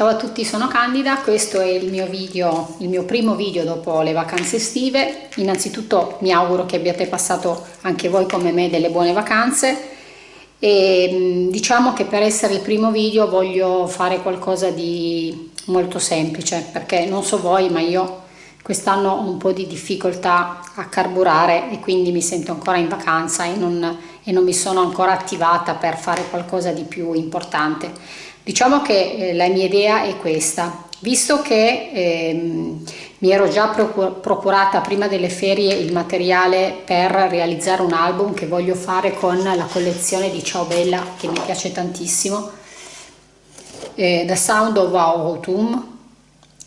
Ciao a tutti, sono Candida, questo è il mio video, il mio primo video dopo le vacanze estive. Innanzitutto mi auguro che abbiate passato anche voi come me delle buone vacanze e diciamo che per essere il primo video voglio fare qualcosa di molto semplice perché non so voi ma io quest'anno ho un po' di difficoltà a carburare e quindi mi sento ancora in vacanza e non, e non mi sono ancora attivata per fare qualcosa di più importante Diciamo che eh, la mia idea è questa, visto che ehm, mi ero già procurata prima delle ferie il materiale per realizzare un album che voglio fare con la collezione di Ciao Bella che mi piace tantissimo, eh, The Sound of Autumn.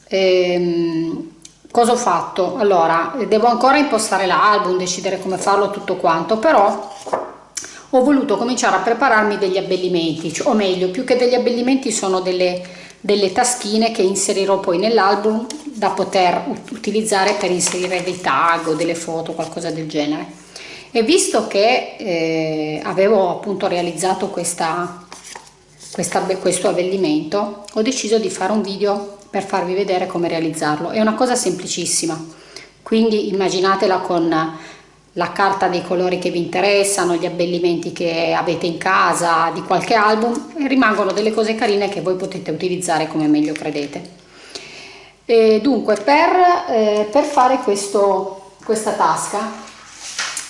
Ehm, cosa ho fatto? Allora, devo ancora impostare l'album, decidere come farlo tutto quanto, però ho voluto cominciare a prepararmi degli abbellimenti, o meglio, più che degli abbellimenti sono delle, delle taschine che inserirò poi nell'album da poter utilizzare per inserire dei tag o delle foto, qualcosa del genere. E visto che eh, avevo appunto realizzato questa, questa, questo abbellimento, ho deciso di fare un video per farvi vedere come realizzarlo. È una cosa semplicissima, quindi immaginatela con la carta dei colori che vi interessano, gli abbellimenti che avete in casa, di qualche album e rimangono delle cose carine che voi potete utilizzare come meglio credete. E dunque per, eh, per fare questo, questa tasca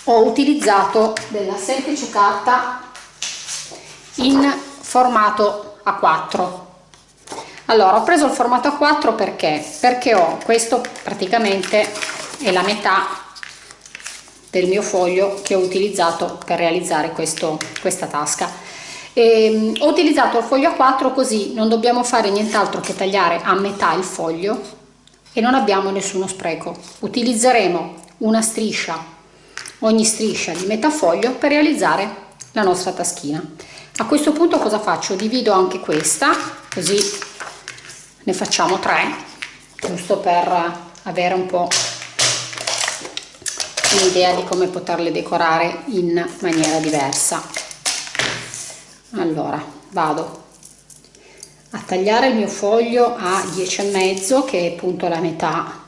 ho utilizzato della semplice carta in formato A4 allora ho preso il formato A4 perché perché ho questo praticamente è la metà del mio foglio che ho utilizzato per realizzare questo, questa tasca. E, um, ho utilizzato il foglio A4 così non dobbiamo fare nient'altro che tagliare a metà il foglio e non abbiamo nessuno spreco. Utilizzeremo una striscia, ogni striscia di metà foglio per realizzare la nostra taschina. A questo punto cosa faccio? Divido anche questa, così ne facciamo tre, giusto per avere un po' un'idea di come poterle decorare in maniera diversa. Allora vado. A tagliare il mio foglio a 10 e mezzo che è appunto la metà.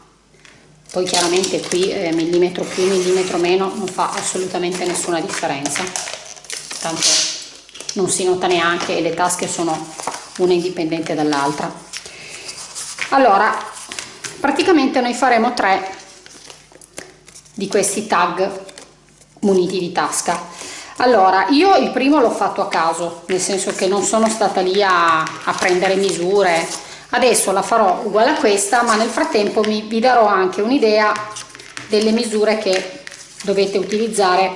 Poi chiaramente qui eh, millimetro più millimetro meno non fa assolutamente nessuna differenza. Tanto non si nota neanche e le tasche sono una indipendente dall'altra. Allora praticamente noi faremo tre di questi tag muniti di tasca. Allora io il primo l'ho fatto a caso nel senso che non sono stata lì a, a prendere misure. Adesso la farò uguale a questa ma nel frattempo mi, vi darò anche un'idea delle misure che dovete utilizzare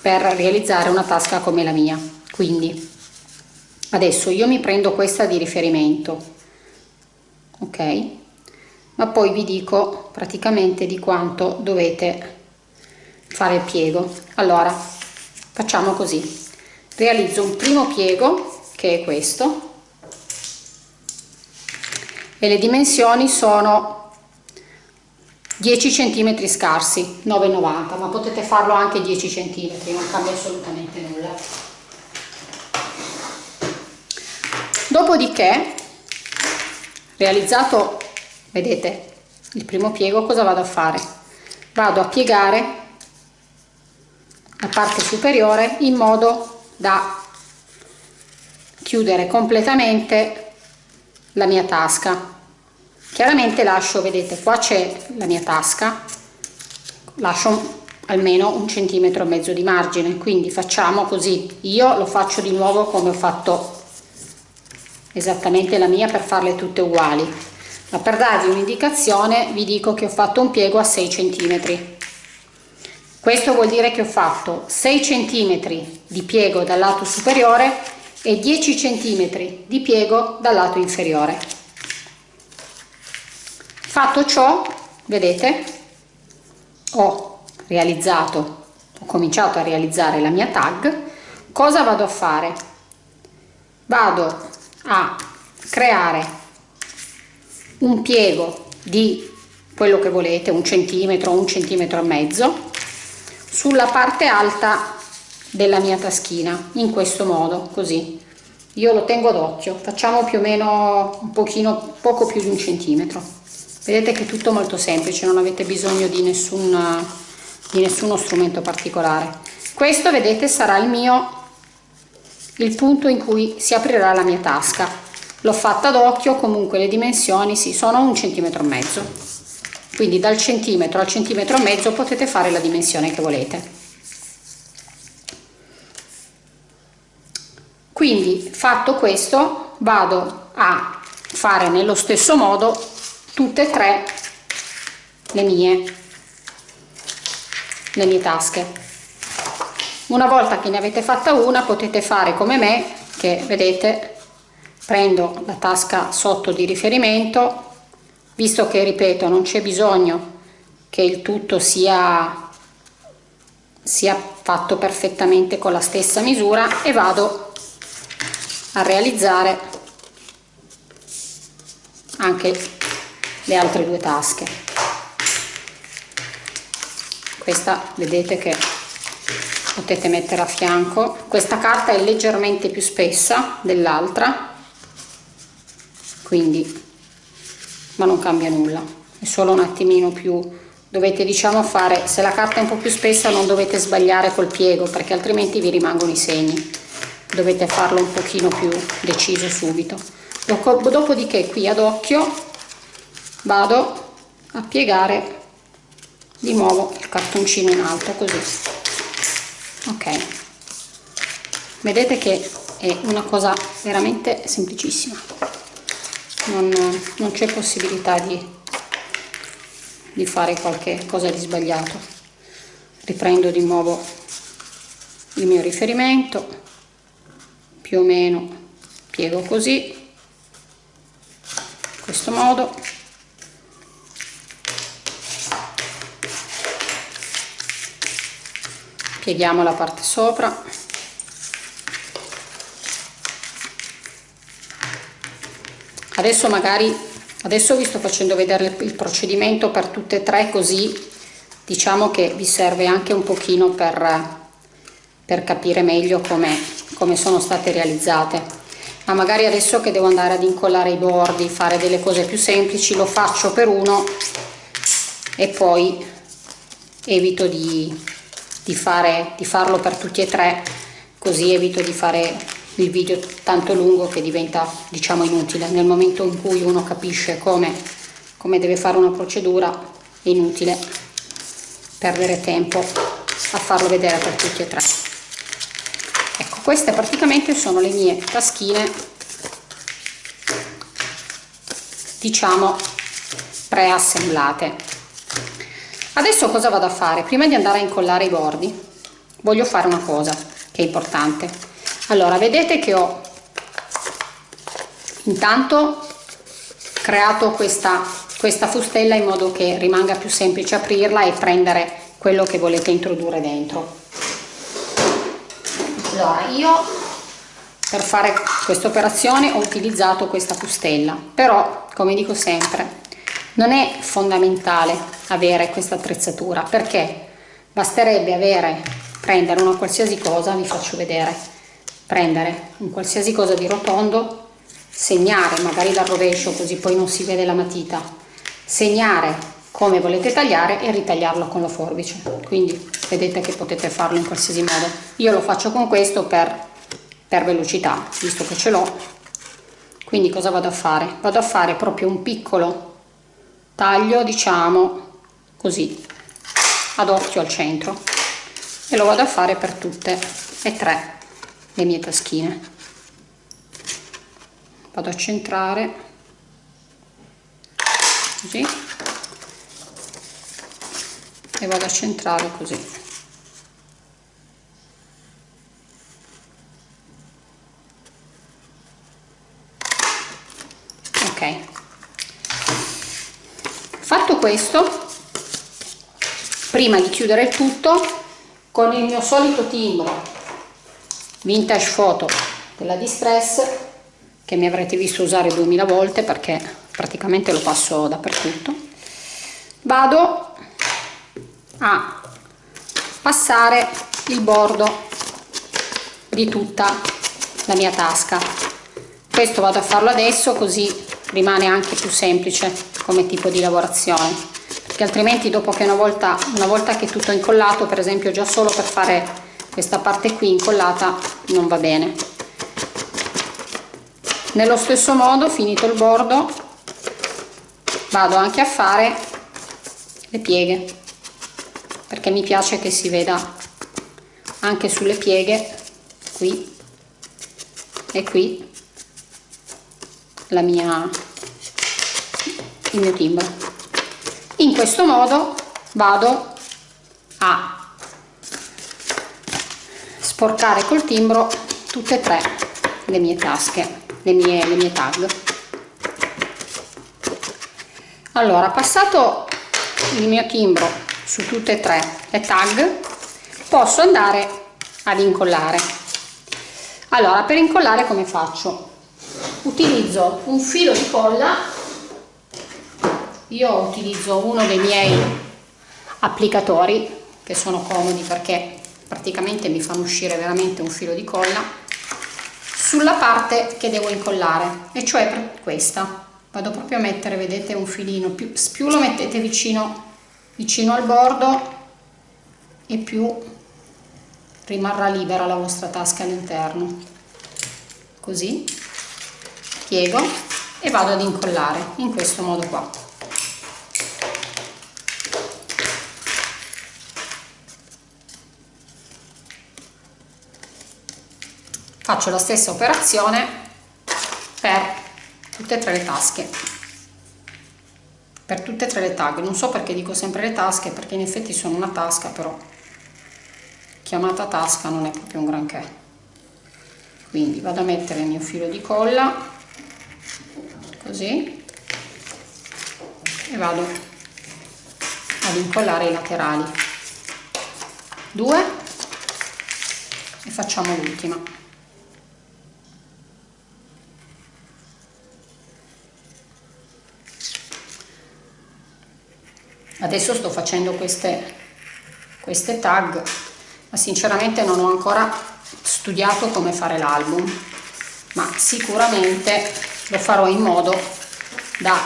per realizzare una tasca come la mia. Quindi adesso io mi prendo questa di riferimento ok? Ma poi vi dico praticamente di quanto dovete fare il piego. Allora facciamo così. Realizzo un primo piego che è questo. E le dimensioni sono 10 centimetri scarsi 9,90 ma potete farlo anche 10 centimetri non cambia assolutamente nulla. Dopodiché realizzato vedete il primo piego cosa vado a fare? Vado a piegare la parte superiore in modo da chiudere completamente la mia tasca. Chiaramente lascio vedete qua c'è la mia tasca. Lascio almeno un centimetro e mezzo di margine quindi facciamo così. Io lo faccio di nuovo come ho fatto esattamente la mia per farle tutte uguali. Ma per darvi un'indicazione vi dico che ho fatto un piego a 6 centimetri questo vuol dire che ho fatto 6 cm di piego dal lato superiore e 10 cm di piego dal lato inferiore. Fatto ciò, vedete, ho realizzato, ho cominciato a realizzare la mia tag. Cosa vado a fare? Vado a creare un piego di quello che volete, un centimetro, un centimetro e mezzo, sulla parte alta della mia taschina in questo modo così. Io lo tengo d'occhio facciamo più o meno un pochino poco più di un centimetro. Vedete che è tutto molto semplice non avete bisogno di nessun di nessuno strumento particolare. Questo vedete sarà il mio il punto in cui si aprirà la mia tasca. L'ho fatta d'occhio comunque le dimensioni si sì, sono un centimetro e mezzo quindi dal centimetro al centimetro e mezzo potete fare la dimensione che volete. Quindi fatto questo vado a fare nello stesso modo tutte e tre le mie le mie tasche. Una volta che ne avete fatta una potete fare come me che vedete prendo la tasca sotto di riferimento visto che ripeto non c'è bisogno che il tutto sia sia fatto perfettamente con la stessa misura e vado a realizzare anche le altre due tasche. Questa vedete che potete mettere a fianco. Questa carta è leggermente più spessa dell'altra quindi ma non cambia nulla. È solo un attimino più dovete diciamo fare se la carta è un po più spessa non dovete sbagliare col piego perché altrimenti vi rimangono i segni. Dovete farlo un pochino più deciso subito. Dopodiché qui ad occhio vado a piegare di nuovo il cartoncino in alto così. Ok. Vedete che è una cosa veramente semplicissima non, non c'è possibilità di, di fare qualche cosa di sbagliato. Riprendo di nuovo il mio riferimento più o meno piego così in questo modo. Pieghiamo la parte sopra adesso magari adesso vi sto facendo vedere il procedimento per tutte e tre così diciamo che vi serve anche un pochino per, per capire meglio come, come sono state realizzate. Ma magari adesso che devo andare ad incollare i bordi fare delle cose più semplici lo faccio per uno e poi evito di, di, fare, di farlo per tutti e tre così evito di fare il video tanto lungo che diventa diciamo inutile nel momento in cui uno capisce come, come deve fare una procedura è inutile perdere tempo a farlo vedere per tutti e tre. Ecco queste praticamente sono le mie taschine diciamo preassemblate. Adesso cosa vado a fare? Prima di andare a incollare i bordi voglio fare una cosa che è importante allora vedete che ho intanto creato questa questa fustella in modo che rimanga più semplice aprirla e prendere quello che volete introdurre dentro. Allora io per fare questa operazione ho utilizzato questa fustella. Però come dico sempre non è fondamentale avere questa attrezzatura perché basterebbe avere prendere una qualsiasi cosa vi faccio vedere prendere un qualsiasi cosa di rotondo segnare magari dal rovescio così poi non si vede la matita. Segnare come volete tagliare e ritagliarlo con la forbice. Quindi vedete che potete farlo in qualsiasi modo. Io lo faccio con questo per, per velocità visto che ce l'ho. Quindi cosa vado a fare? Vado a fare proprio un piccolo taglio diciamo così ad occhio al centro. E lo vado a fare per tutte e tre le mie taschine. Vado a centrare. Così. E vado a centrare così. Ok. Fatto questo prima di chiudere tutto con il mio solito timbro vintage photo della distress che mi avrete visto usare 2000 volte perché praticamente lo passo dappertutto. Vado a passare il bordo di tutta la mia tasca. Questo vado a farlo adesso così rimane anche più semplice come tipo di lavorazione. Perché altrimenti dopo che una volta, una volta che tutto è incollato per esempio già solo per fare questa parte qui incollata non va bene. Nello stesso modo finito il bordo vado anche a fare le pieghe perché mi piace che si veda anche sulle pieghe qui e qui la mia il mio timbro. In questo modo vado a sporcare col timbro tutte e tre le mie tasche le mie, le mie tag. Allora passato il mio timbro su tutte e tre le tag posso andare ad incollare. Allora per incollare come faccio? Utilizzo un filo di colla. Io utilizzo uno dei miei applicatori che sono comodi perché praticamente mi fanno uscire veramente un filo di colla sulla parte che devo incollare e cioè questa. Vado proprio a mettere vedete un filino più, più lo mettete vicino vicino al bordo e più rimarrà libera la vostra tasca all'interno. Così piego e vado ad incollare in questo modo qua faccio la stessa operazione per tutte e tre le tasche. Per tutte e tre le tag. Non so perché dico sempre le tasche perché in effetti sono una tasca però chiamata tasca non è proprio un granché. Quindi vado a mettere il mio filo di colla così e vado ad incollare i laterali. Due e facciamo l'ultima adesso sto facendo queste queste tag ma sinceramente non ho ancora studiato come fare l'album ma sicuramente lo farò in modo da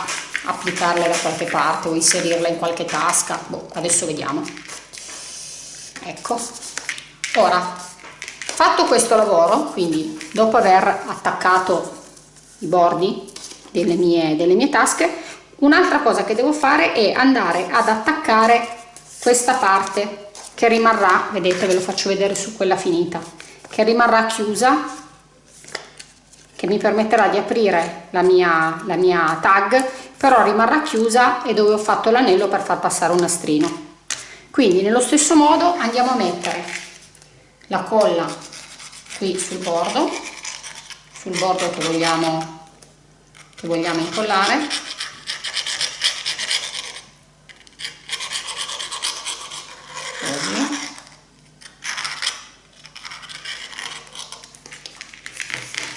applicarle da qualche parte o inserirla in qualche tasca. Boh, adesso vediamo. Ecco. Ora fatto questo lavoro quindi dopo aver attaccato i bordi delle mie, delle mie tasche un'altra cosa che devo fare è andare ad attaccare questa parte che rimarrà vedete ve lo faccio vedere su quella finita che rimarrà chiusa che mi permetterà di aprire la mia, la mia tag però rimarrà chiusa e dove ho fatto l'anello per far passare un nastrino. Quindi nello stesso modo andiamo a mettere la colla qui sul bordo sul bordo che vogliamo che vogliamo incollare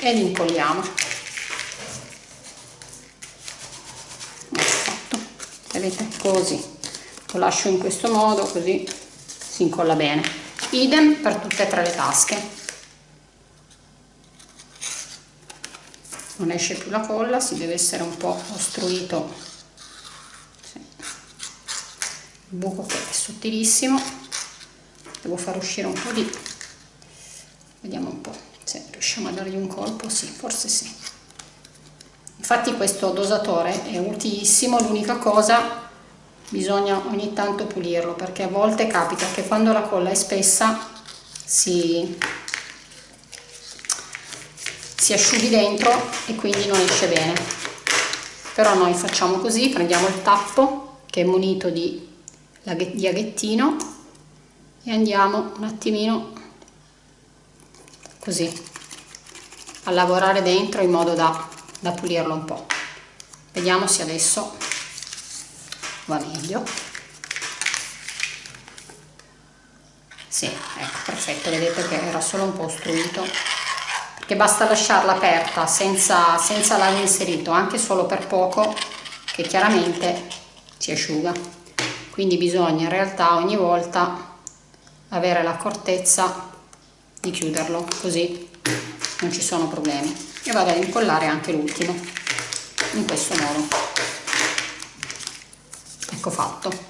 e li incolliamo. Fatto vedete così. Lo lascio in questo modo così si incolla bene. Idem per tutte e tre le tasche. Non esce più la colla si deve essere un po' ostruito. Sì. il buco che è sottilissimo. Devo far uscire un po' di vediamo un po' se riusciamo a dargli un colpo sì forse sì. Infatti questo dosatore è utilissimo l'unica cosa bisogna ogni tanto pulirlo perché a volte capita che quando la colla è spessa si, si asciughi dentro e quindi non esce bene. Però noi facciamo così prendiamo il tappo che è munito di, di aghettino e andiamo un attimino così. A lavorare dentro in modo da, da pulirlo un po' vediamo se adesso va meglio. Sì, ecco, perfetto, vedete che era solo un po' ostruito. Perché basta lasciarla aperta senza, senza l'ago inserito anche solo per poco che chiaramente si asciuga. Quindi bisogna in realtà ogni volta avere l'accortezza di chiuderlo così non ci sono problemi. E vado ad incollare anche l'ultimo in questo modo. Ecco fatto.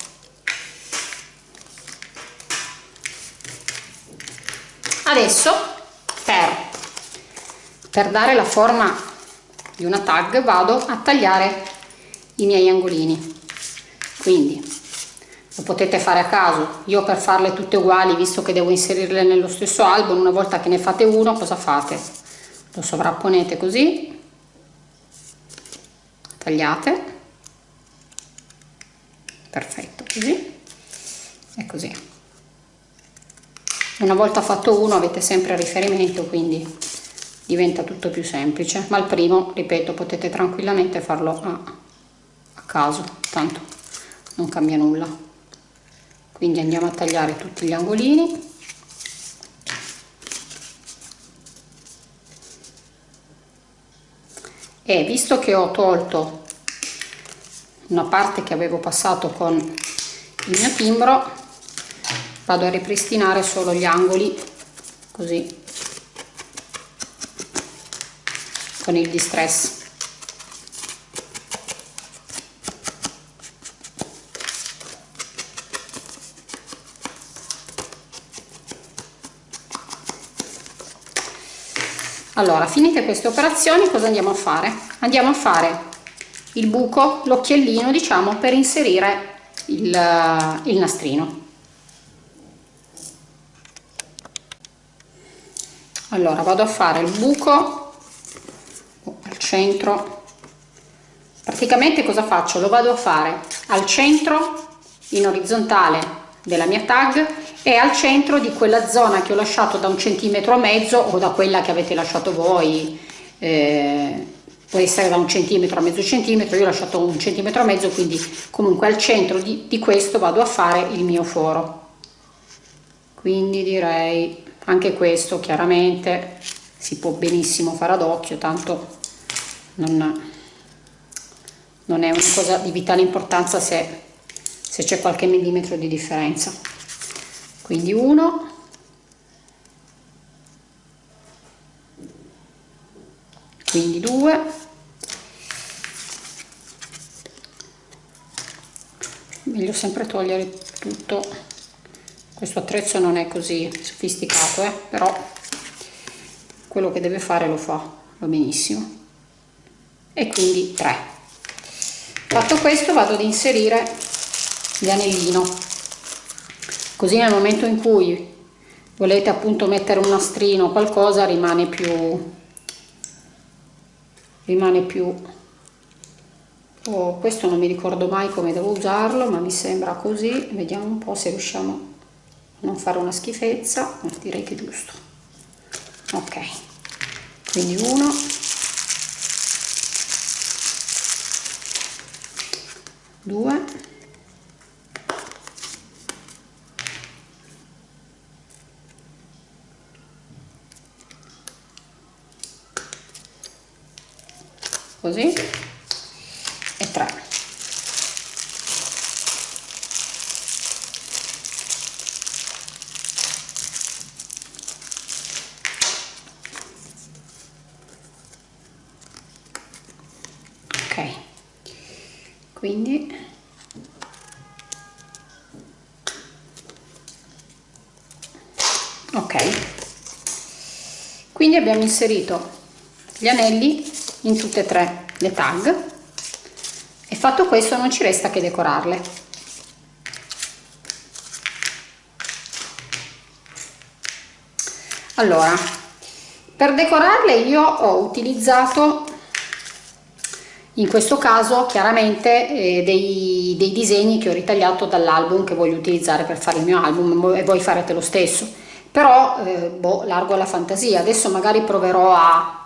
Adesso per, per dare la forma di una tag vado a tagliare i miei angolini. Quindi lo potete fare a caso. Io per farle tutte uguali visto che devo inserirle nello stesso album una volta che ne fate uno cosa fate? Lo sovrapponete così. Tagliate. Perfetto così. E così. Una volta fatto uno avete sempre riferimento quindi diventa tutto più semplice. Ma il primo ripeto potete tranquillamente farlo a, a caso. Tanto non cambia nulla quindi andiamo a tagliare tutti gli angolini. E visto che ho tolto una parte che avevo passato con il mio timbro vado a ripristinare solo gli angoli così con il distress allora finite queste operazioni cosa andiamo a fare? Andiamo a fare il buco l'occhiellino diciamo per inserire il, il nastrino. Allora vado a fare il buco al centro. Praticamente cosa faccio? Lo vado a fare al centro in orizzontale della mia tag è al centro di quella zona che ho lasciato da un centimetro e mezzo o da quella che avete lasciato voi. Eh, può essere da un centimetro a mezzo centimetro io ho lasciato un centimetro e mezzo quindi comunque al centro di, di questo vado a fare il mio foro. Quindi direi anche questo chiaramente si può benissimo fare ad occhio tanto non, non è una cosa di vitale importanza se, se c'è qualche millimetro di differenza quindi uno. Quindi due. Meglio sempre togliere tutto. Questo attrezzo non è così sofisticato eh? però quello che deve fare lo fa va benissimo. E quindi 3 fatto questo vado ad inserire l'anellino così nel momento in cui volete appunto mettere un nastrino o qualcosa rimane più rimane più. Oh, questo non mi ricordo mai come devo usarlo ma mi sembra così. Vediamo un po' se riusciamo a non fare una schifezza direi che è giusto. Ok. Quindi uno. Due così e 3 ok. Quindi ok. Quindi abbiamo inserito gli anelli in tutte e tre le tag. E fatto questo non ci resta che decorarle. Allora per decorarle io ho utilizzato in questo caso chiaramente eh, dei, dei, disegni che ho ritagliato dall'album che voglio utilizzare per fare il mio album e voi farete lo stesso. Però eh, boh, largo alla fantasia. Adesso magari proverò a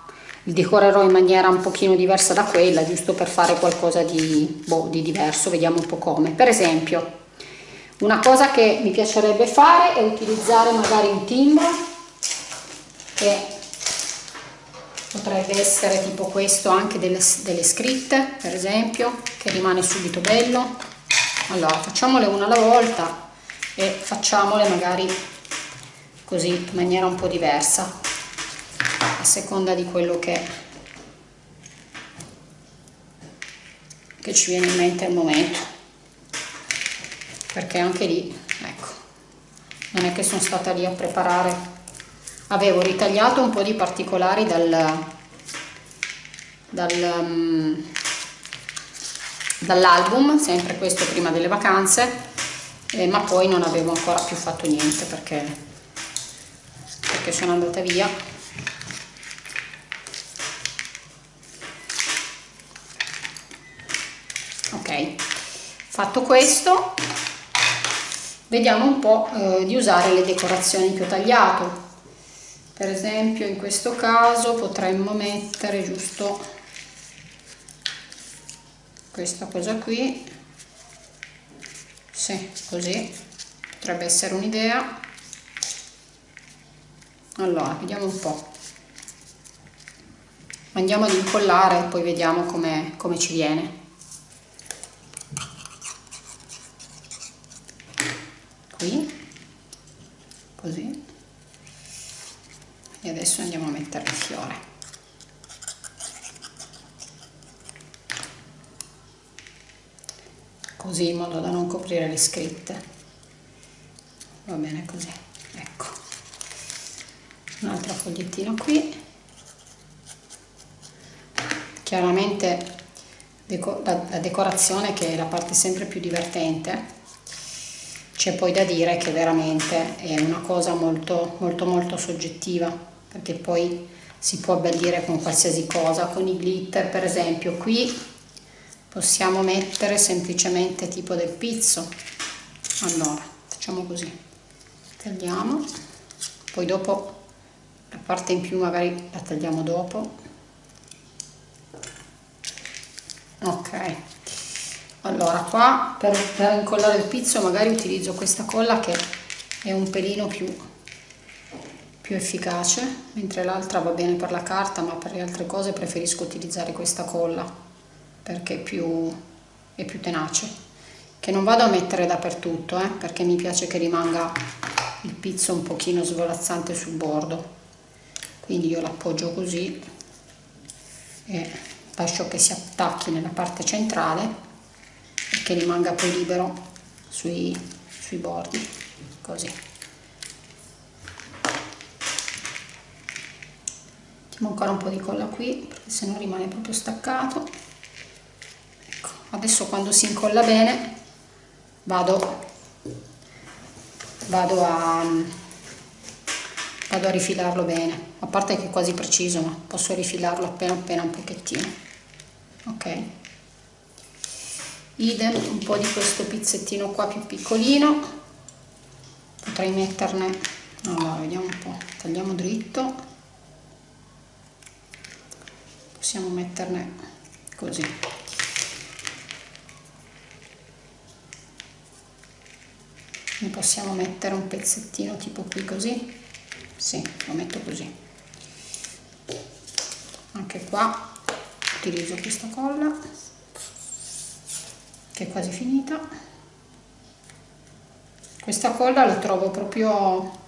li decorerò in maniera un pochino diversa da quella giusto per fare qualcosa di, boh, di diverso vediamo un po' come. Per esempio una cosa che mi piacerebbe fare è utilizzare magari un timbro che potrebbe essere tipo questo anche delle, delle scritte per esempio che rimane subito bello. Allora facciamole una alla volta e facciamole magari così in maniera un po' diversa a seconda di quello che, che ci viene in mente al momento. Perché anche lì ecco non è che sono stata lì a preparare. Avevo ritagliato un po' di particolari dal, dal um, dall'album sempre questo prima delle vacanze eh, ma poi non avevo ancora più fatto niente perché, perché sono andata via ok fatto questo vediamo un po' eh, di usare le decorazioni che ho tagliato. Per esempio in questo caso potremmo mettere giusto questa cosa qui. Sì, così. Potrebbe essere un'idea. Allora vediamo un po' andiamo ad incollare e poi vediamo come, come ci viene qui così e adesso andiamo a mettere il fiore. Così in modo da non coprire le scritte. Va bene così ecco. Un'altra fogliettina qui. Chiaramente la decorazione che è la parte sempre più divertente c'è poi da dire che veramente è una cosa molto molto molto soggettiva perché poi si può abbellire con qualsiasi cosa con i glitter per esempio. Qui possiamo mettere semplicemente tipo del pizzo. Allora facciamo così. Tagliamo. Poi dopo la parte in più magari la tagliamo dopo. Ok. Allora qua per, per incollare il pizzo magari utilizzo questa colla che è un pelino più più efficace mentre l'altra va bene per la carta ma per le altre cose preferisco utilizzare questa colla perché è più, è più tenace. Che non vado a mettere dappertutto eh, perché mi piace che rimanga il pizzo un pochino svolazzante sul bordo. Quindi io l'appoggio così e lascio che si attacchi nella parte centrale e che rimanga poi libero sui, sui bordi così mettiamo ancora un po' di colla qui perché se no rimane proprio staccato. Adesso quando si incolla bene vado, vado, a, vado a rifilarlo bene. A parte che è quasi preciso ma posso rifilarlo appena appena un pochettino. Ok. Idem un po' di questo pizzettino qua più piccolino. Potrei metterne allora vediamo un po' tagliamo dritto possiamo metterne così. Ne possiamo mettere un pezzettino tipo qui così? Sì, lo metto così. Anche qua utilizzo questa colla che è quasi finita. Questa colla la trovo proprio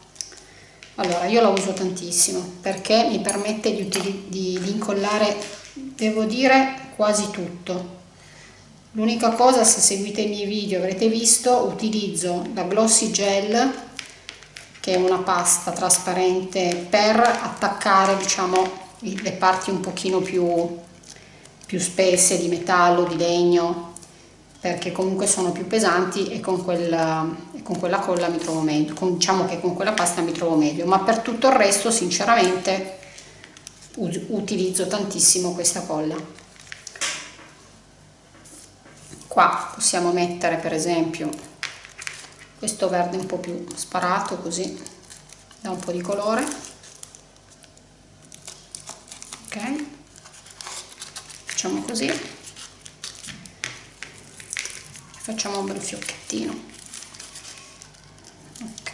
allora io la uso tantissimo perché mi permette di, di, di incollare devo dire quasi tutto. L'unica cosa, se seguite i miei video avrete visto, utilizzo la Glossy Gel, che è una pasta trasparente per attaccare diciamo, le parti un pochino più, più spesse di metallo, di legno, perché comunque sono più pesanti e con quella, con quella colla mi trovo meglio, con, diciamo che con quella pasta mi trovo meglio, ma per tutto il resto sinceramente utilizzo tantissimo questa colla. Qua possiamo mettere per esempio questo verde un po' più sparato così da un po' di colore. Ok? Facciamo così. Facciamo un bel fiocchettino ok.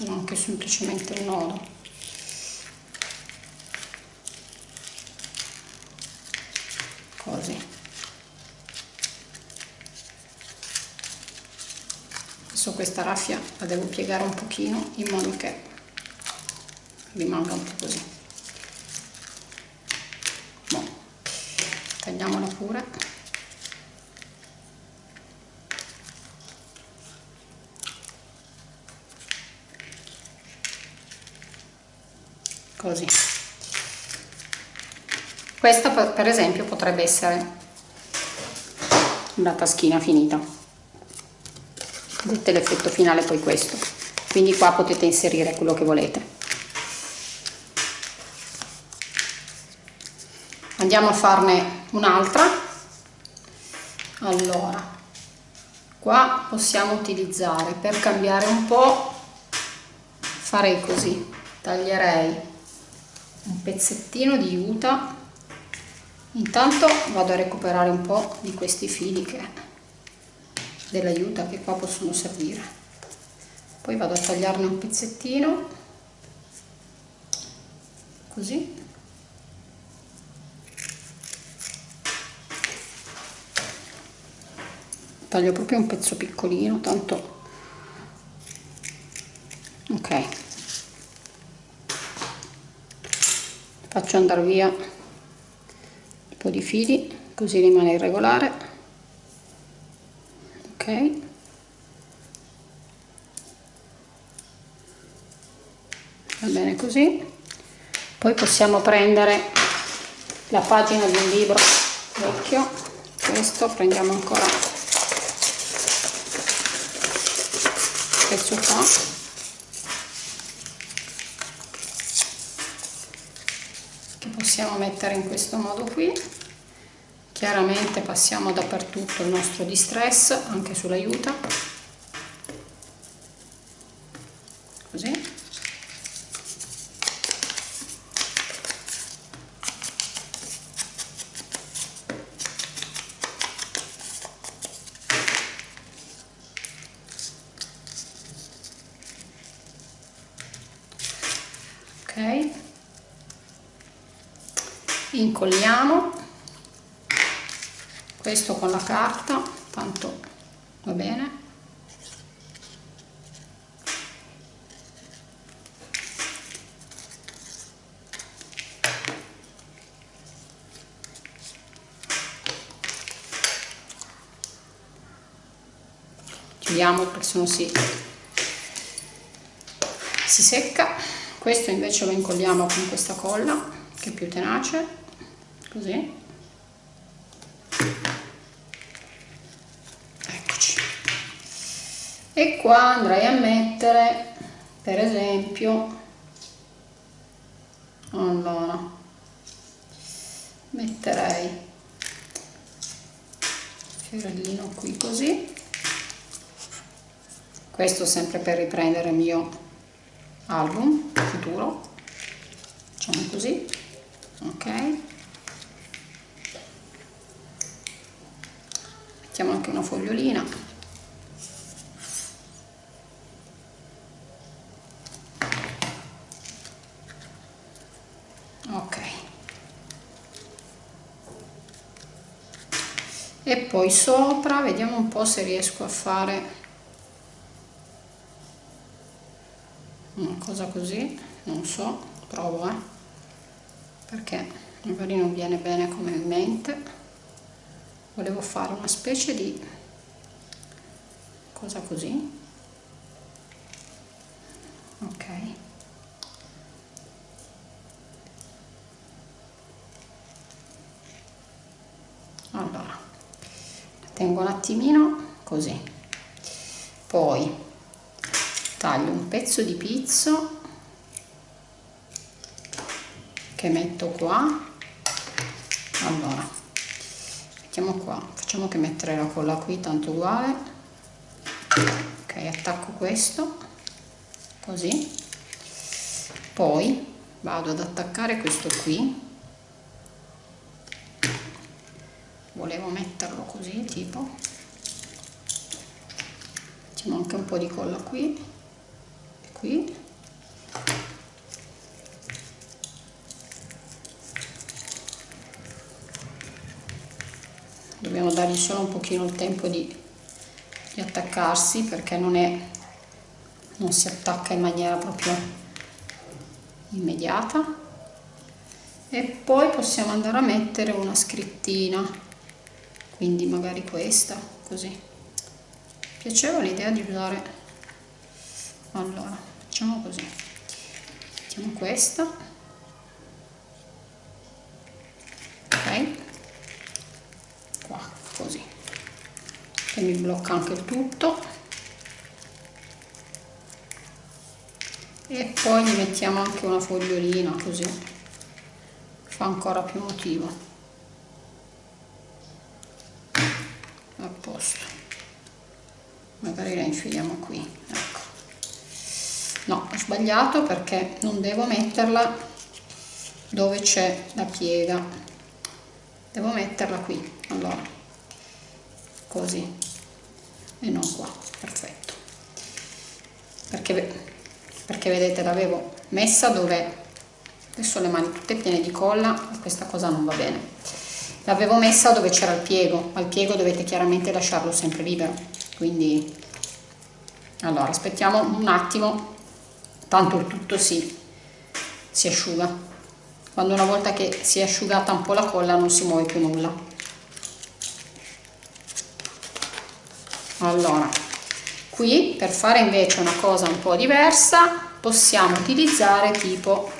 O anche semplicemente un nodo. Così. Adesso questa raffia la devo piegare un pochino in modo che rimanga un po' così. Tagliamola pure così. Questa per esempio potrebbe essere la taschina finita. Vedete l'effetto finale poi questo. Quindi qua potete inserire quello che volete. Andiamo a farne un'altra. Allora qua possiamo utilizzare per cambiare un po' farei così. Taglierei pezzettino di juta intanto vado a recuperare un po' di questi fili che dell'aiuta che qua possono servire. Poi vado a tagliarne un pezzettino. Così. Taglio proprio un pezzo piccolino tanto. Ok faccio andare via un po' di fili così rimane irregolare. Va bene così. Poi possiamo prendere la pagina di un libro vecchio. Questo prendiamo ancora questo qua che possiamo mettere in questo modo qui. Chiaramente passiamo dappertutto il nostro distress anche sull'aiuta così ok incolliamo questo con la carta tanto va bene. Chiudiamo perché se si, si secca. Questo invece lo incolliamo con questa colla che è più tenace così? E qua andrei a mettere per esempio allora metterei fiorellino qui così. Questo sempre per riprendere il mio album futuro. Facciamo così. Ok mettiamo anche una fogliolina. E poi sopra vediamo un po' se riesco a fare una cosa così non so provo eh. Perché magari non viene bene come in mente volevo fare una specie di cosa così. Ok. Allora tengo un attimino così. Poi taglio un pezzo di pizzo che metto qua. Allora mettiamo qua. Facciamo che mettere la colla qui tanto uguale. Ok attacco questo. Così. Poi vado ad attaccare questo qui. Volevo metterlo così tipo. Facciamo anche un po' di colla qui. E qui dobbiamo dargli solo un pochino il tempo di, di attaccarsi perché non è non si attacca in maniera proprio immediata. E poi possiamo andare a mettere una scrittina quindi magari questa così. Piaceva l'idea di usare allora facciamo così. Mettiamo questa che mi blocca anche tutto. E poi gli mettiamo anche una fogliolina così fa ancora più motivo a posto. Magari la infiliamo qui ecco. No ho sbagliato perché non devo metterla dove c'è la piega. Devo metterla qui allora. Così e non qua perfetto. Perché perché vedete l'avevo messa dove adesso le mani tutte piene di colla questa cosa non va bene. L'avevo messa dove c'era il piego al piego dovete chiaramente lasciarlo sempre libero. Quindi allora aspettiamo un attimo tanto il tutto si, si asciuga. Quando una volta che si è asciugata un po' la colla non si muove più nulla allora qui per fare invece una cosa un po' diversa possiamo utilizzare tipo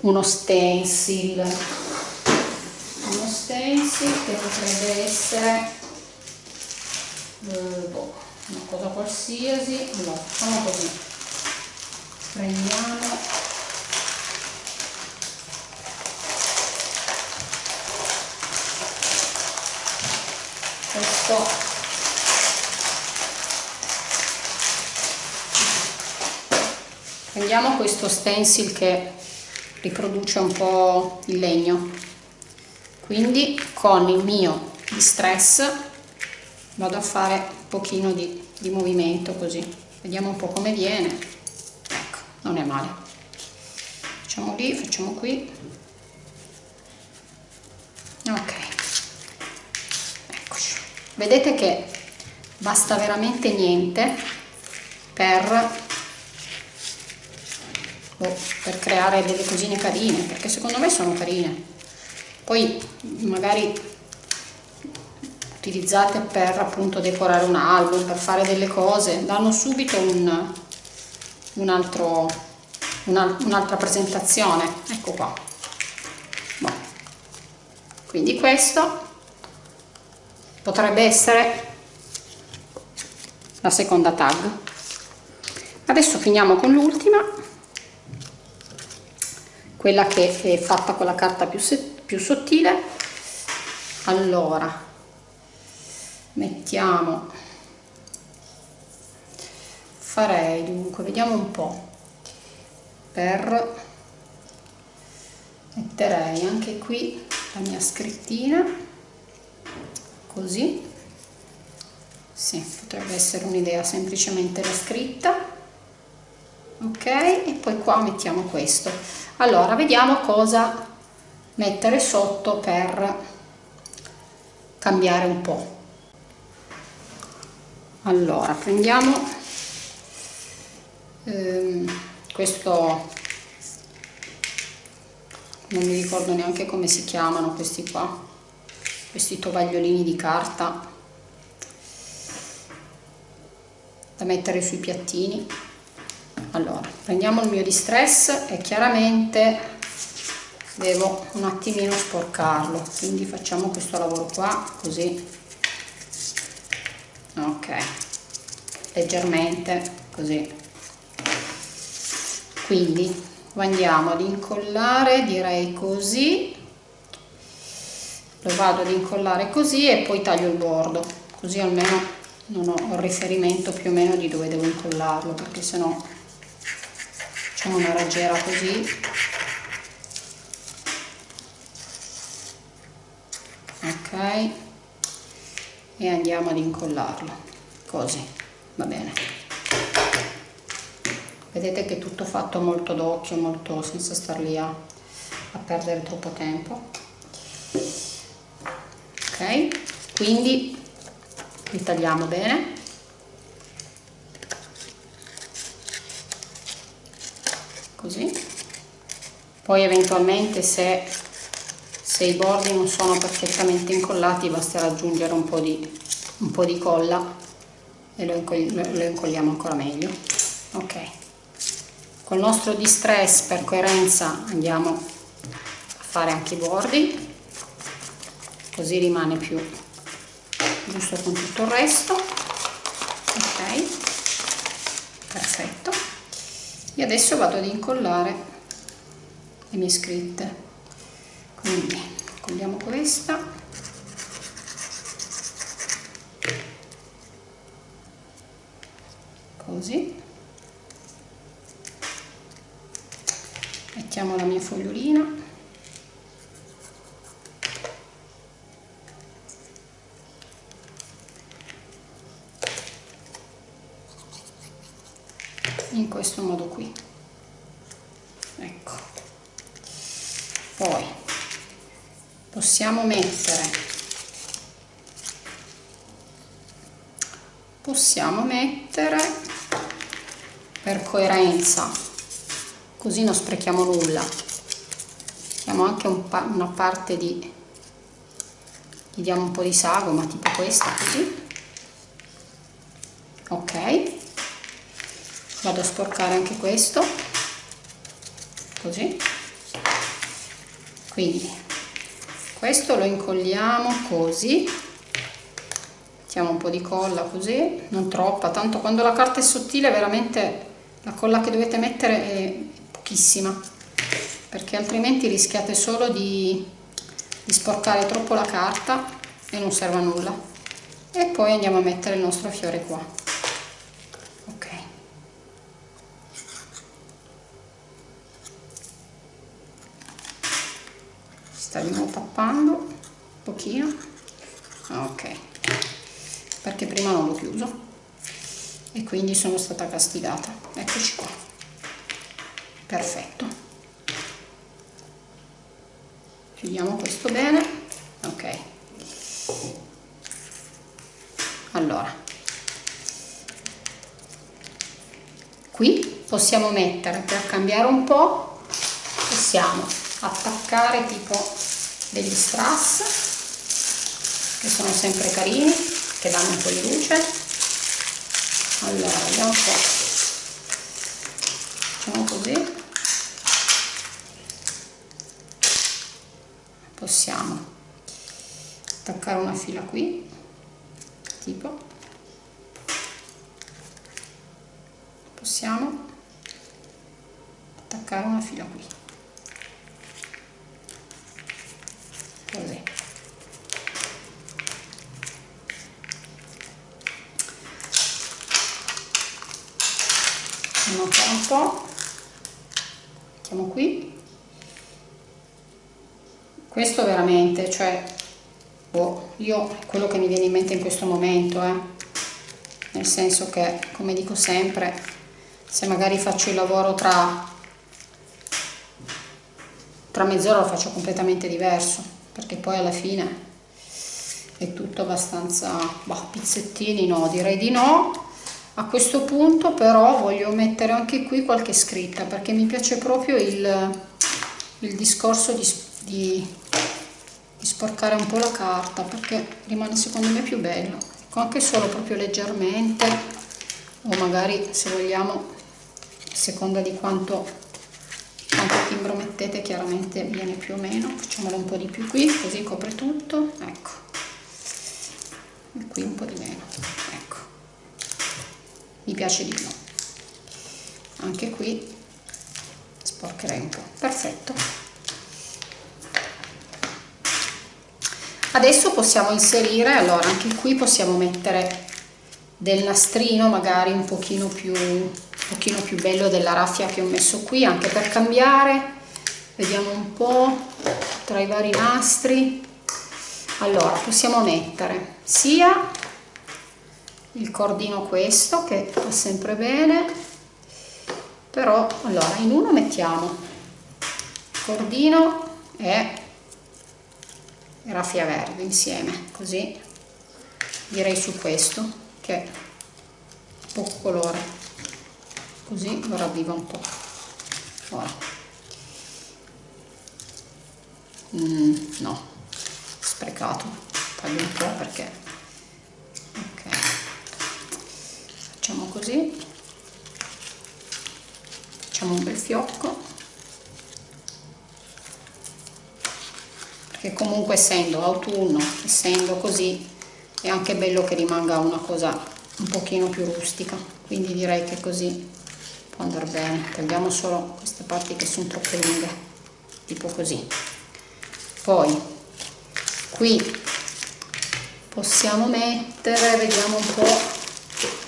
uno stencil. Uno stencil che potrebbe essere eh, boh, una cosa qualsiasi. Allora facciamo così. Prendiamo questo prendiamo questo stencil che riproduce un po' il legno. Quindi con il mio distress vado a fare un pochino di, di movimento così. Vediamo un po' come viene. Ecco non è male. Facciamo lì facciamo qui. Ok. Eccoci. Vedete che basta veramente niente per boh, per creare delle cosine carine perché secondo me sono carine. Poi magari utilizzate per appunto decorare un album per fare delle cose danno subito un, un altro un'altra presentazione. Ecco qua. Boh. quindi questo potrebbe essere la seconda tag. Adesso finiamo con l'ultima quella che è fatta con la carta più, più sottile. Allora mettiamo. Farei dunque vediamo un po. Per metterei anche qui la mia scrittina. Così. Sì, potrebbe essere un'idea semplicemente la scritta ok? E poi qua mettiamo questo. Allora vediamo cosa mettere sotto per cambiare un po' allora prendiamo ehm, questo non mi ricordo neanche come si chiamano questi qua questi tovagliolini di carta da mettere sui piattini allora prendiamo il mio distress e chiaramente devo un attimino sporcarlo. Quindi facciamo questo lavoro qua così. Ok. Leggermente così. Quindi andiamo ad incollare direi così. Lo vado ad incollare così e poi taglio il bordo. Così almeno non ho il riferimento più o meno di dove devo incollarlo perché sennò facciamo una raggiera così. Ok. E andiamo ad incollarlo. Così. Va bene. Vedete che è tutto fatto molto d'occhio molto senza star lì a, a perdere troppo tempo. Ok. Quindi li tagliamo bene così. Poi eventualmente se, se i bordi non sono perfettamente incollati basterà aggiungere un po' di, un po di colla e lo, lo incolliamo ancora meglio. Ok. Col nostro distress per coerenza andiamo a fare anche i bordi così rimane più giusto con tutto il resto. Ok. Perfetto e adesso vado ad incollare le mie scritte. Quindi colliamo questa. Così. Mettiamo la mia fogliolina in questo modo qui. Ecco. Poi possiamo mettere possiamo mettere per coerenza così non sprechiamo nulla. Diamo anche un pa una parte di gli diamo un po' di sagoma tipo questa così ok vado a sporcare anche questo. Così. Quindi questo lo incolliamo così. Mettiamo un po' di colla così. Non troppa tanto quando la carta è sottile veramente la colla che dovete mettere è pochissima perché altrimenti rischiate solo di, di sporcare troppo la carta e non serve a nulla. E poi andiamo a mettere il nostro fiore qua stavamo tappando un pochino. Ok perché prima non l'ho chiuso e quindi sono stata castigata. Eccoci qua. Perfetto. Chiudiamo questo bene. Ok. Allora. Qui possiamo mettere per cambiare un po' possiamo attaccare tipo degli strass che sono sempre carini che danno un po' di luce. Allora vediamo po' facciamo così. Possiamo attaccare una fila qui tipo. Possiamo attaccare una fila qui così. Fare un po' mettiamo qui. Questo veramente cioè boh, io quello che mi viene in mente in questo momento eh, nel senso che come dico sempre se magari faccio il lavoro tra tra mezz'ora lo faccio completamente diverso perché poi alla fine è tutto abbastanza bah, pizzettini no direi di no. A questo punto però voglio mettere anche qui qualche scritta perché mi piace proprio il, il discorso di, di, di, sporcare un po' la carta perché rimane secondo me più bello. Ecco, anche solo proprio leggermente o magari se vogliamo a seconda di quanto timbro chiaramente viene più o meno facciamolo un po' di più qui così copre tutto ecco. E qui un po' di meno ecco. Mi piace di più. Anche qui sporcherei un po' perfetto. Adesso possiamo inserire allora anche qui possiamo mettere del nastrino magari un pochino più pochino più bello della raffia che ho messo qui anche per cambiare. Vediamo un po' tra i vari nastri. Allora possiamo mettere sia il cordino questo che va sempre bene però allora in uno mettiamo. Cordino e raffia verde insieme così. Direi su questo che poco colore così lo ravviva un po' ora mm, no. Sprecato. Taglio un po' perché. Ok. Facciamo così. Facciamo un bel fiocco. Perché comunque essendo autunno essendo così è anche bello che rimanga una cosa un pochino più rustica. Quindi direi che così può andare bene tagliamo solo queste parti che sono troppo lunghe tipo così. Poi qui possiamo mettere vediamo un po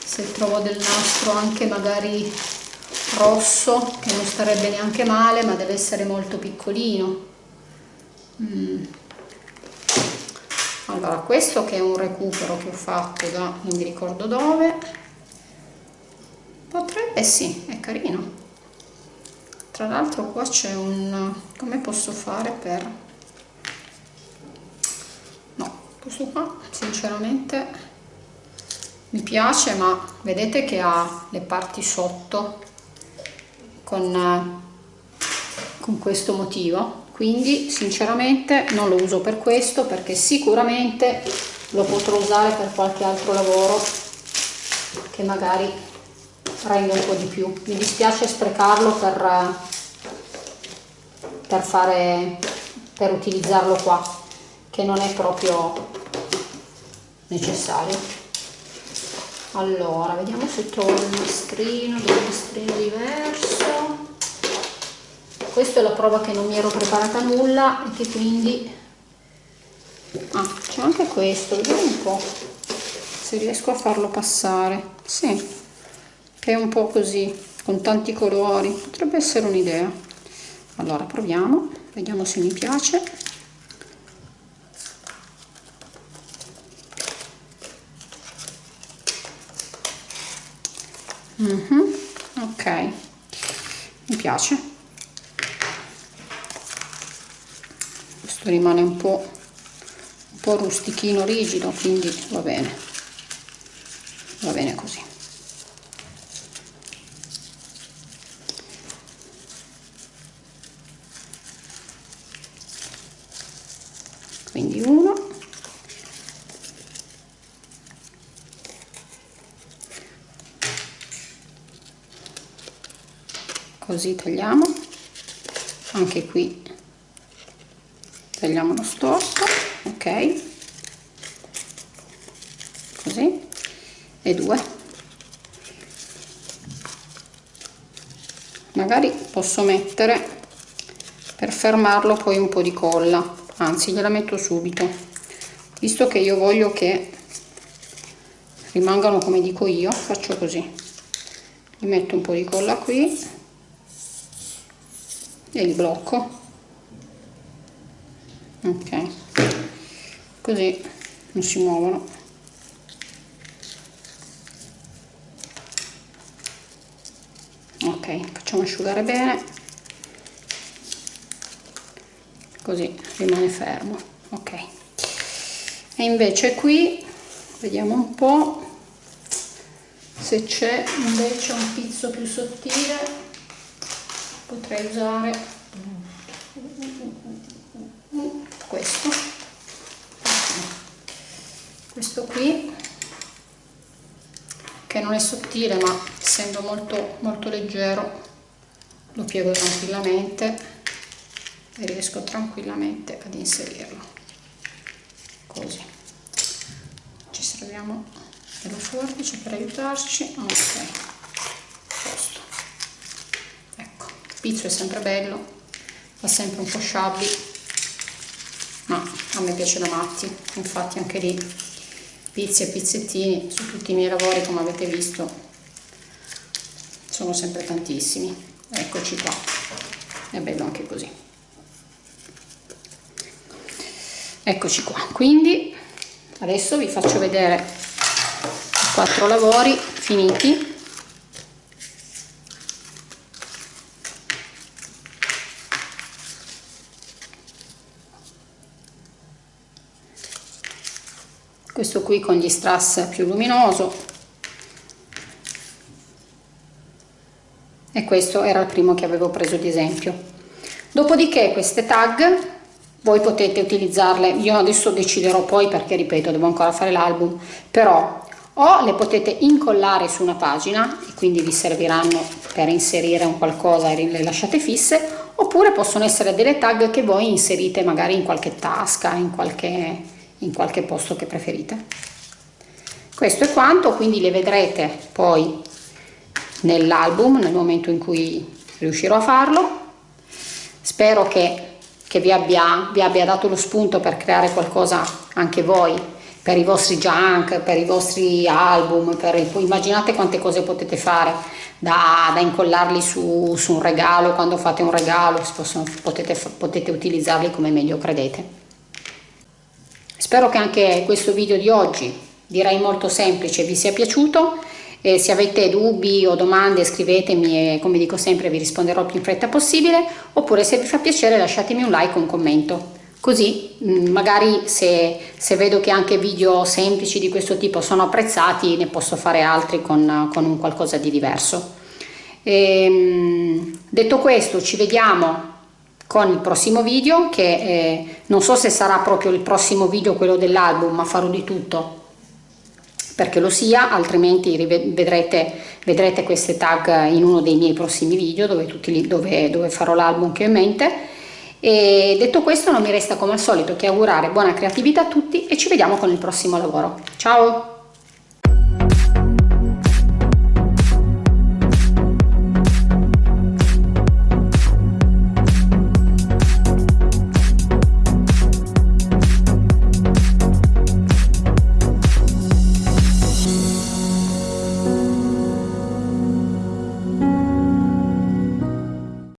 se trovo del nastro anche magari rosso che non starebbe neanche male ma deve essere molto piccolino. Mm. allora questo che è un recupero che ho fatto da non mi ricordo dove potrebbe sì è carino. Tra l'altro qua c'è un come posso fare per no questo qua sinceramente mi piace ma vedete che ha le parti sotto con, con questo motivo. Quindi sinceramente non lo uso per questo perché sicuramente lo potrò usare per qualche altro lavoro che magari rende un po' di più. Mi dispiace sprecarlo per, per fare per utilizzarlo qua che non è proprio necessario. Allora vediamo se trovo il nastrino un nastrino diverso. Questa è la prova che non mi ero preparata nulla e che quindi ah c'è anche questo vediamo un po se riesco a farlo passare. Sì è un po così con tanti colori. Potrebbe essere un'idea. Allora proviamo vediamo se mi piace. Mm -hmm. ok mi piace. Questo rimane un po' un po' rustichino rigido quindi va bene. Va bene così quindi uno. Così tagliamo. Anche qui tagliamo lo storto ok? Così. E due. Magari posso mettere per fermarlo poi un po di colla anzi gliela metto subito. Visto che io voglio che rimangano come dico io faccio così. Gli metto un po di colla qui e il blocco. Ok. Così non si muovono. Ok facciamo asciugare bene così rimane fermo ok. E invece qui vediamo un po se c'è invece un pizzo più sottile potrei usare questo. Questo qui che non è sottile ma essendo molto molto leggero lo piego tranquillamente e riesco tranquillamente ad inserirlo. Così. Ci serviamo dello forbice per aiutarci. Ok. Pizzo è sempre bello fa sempre un po' sciabbi ma a me piace da matti. Infatti anche lì pizzi e pizzettini su tutti i miei lavori come avete visto sono sempre tantissimi. Eccoci qua. È bello anche così eccoci qua. Quindi adesso vi faccio vedere i quattro lavori finiti. Questo qui con gli strass più luminoso. E questo era il primo che avevo preso di esempio. Dopodiché queste tag voi potete utilizzarle. Io adesso deciderò poi perché ripeto devo ancora fare l'album. Però o le potete incollare su una pagina e quindi vi serviranno per inserire un qualcosa e le lasciate fisse oppure possono essere delle tag che voi inserite magari in qualche tasca in qualche, in qualche posto che preferite. Questo è quanto quindi le vedrete poi nell'album nel momento in cui riuscirò a farlo. Spero che, che vi, abbia, vi abbia dato lo spunto per creare qualcosa anche voi per i vostri junk, per i vostri album, per, immaginate quante cose potete fare da, da incollarli su, su, un regalo, quando fate un regalo possono, potete, potete utilizzarli come meglio credete. Spero che anche questo video di oggi, direi molto semplice, vi sia piaciuto e se avete dubbi o domande scrivetemi e come dico sempre vi risponderò più in fretta possibile. Oppure se vi fa piacere lasciatemi un like o un commento. Così mm, magari se, se, vedo che anche video semplici di questo tipo sono apprezzati ne posso fare altri con, con un qualcosa di diverso. Ehm, detto questo ci vediamo con il prossimo video che eh, non so se sarà proprio il prossimo video quello dell'album ma farò di tutto perché lo sia altrimenti vedrete, vedrete queste tag in uno dei miei prossimi video dove, tutti, dove, dove farò l'album che ho in mente e detto questo non mi resta come al solito che augurare buona creatività a tutti e ci vediamo con il prossimo lavoro. Ciao!